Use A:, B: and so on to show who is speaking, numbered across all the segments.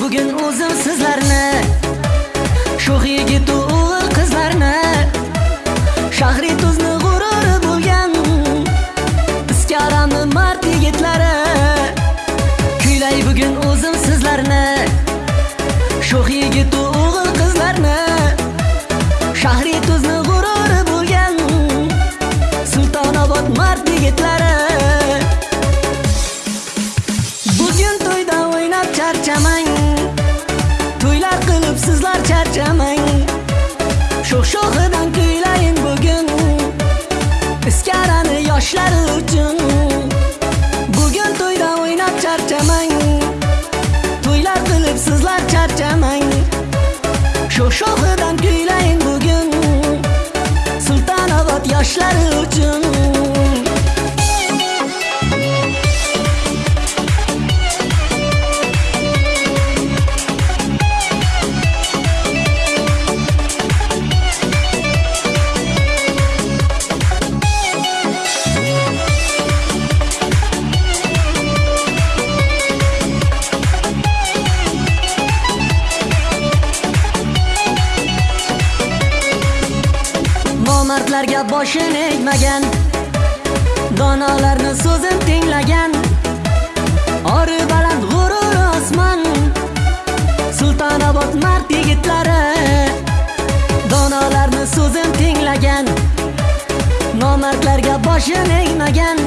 A: bugun o'zim sizlarni sho'x yigit o'g'il qizlarni shahri tuzni g'ururi bo'lgan iskarani mard yigitlari. Kuylay bugun o'zim sizlarni sho'x yigit o'g'il qizlarni shahri tuzni g'ururi bo'lgan sultonobod mard yigitlari. Sho'x sho'xidan kuylayin bugun iskarani yoshlari uchun. Bugun to'yda o'ynab charchamang. To'ylar qilib sizlar charchamang. Sho'x sho'xidan kuylayin bugun sultonobod yoshlari uchun. Nomardlarga boshini egmagan. Donolarni so'zin tinglagan. Ori baland g'urur osmon. Sultonobod mard yigitlari. Donolarni so'zin tinglagan. Nomardlarga boshini egmagan.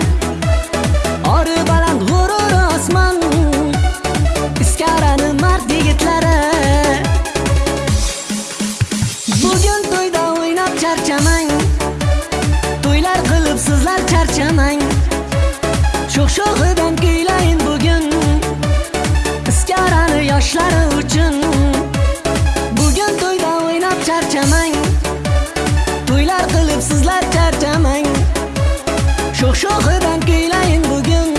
A: To'ylar sizlar charchamang Sho'x sho'xidan kuylayin bugun Iskarani yoshlari uchun. Bugun to'yda o'ynab charchamang. To'ylar qilib sizlar charchamang. Sho'x sho'xidan kuylayin bugun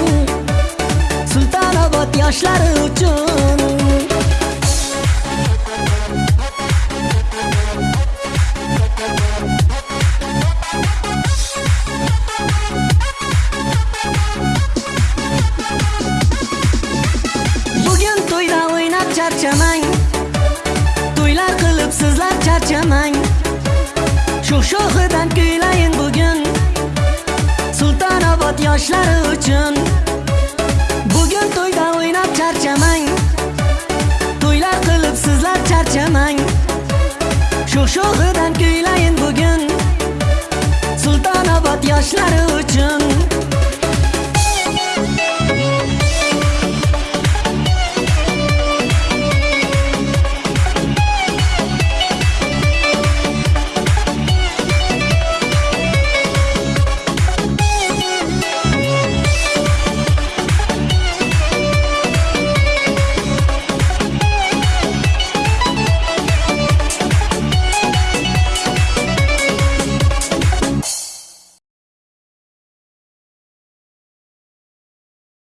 A: Sultonobod yoshlari uchun. To'ylar qilib sizlar charchamang. Sho'x sho'xidan kuylayin bugun. Sultonobod yoshlari uchun. Bugun to'yda o'ynab charchamang. To'ylar qilib sizlar charchamang. Sho'x sho'xidan kuylayin bugun. Sultonobod yoshlari uchun.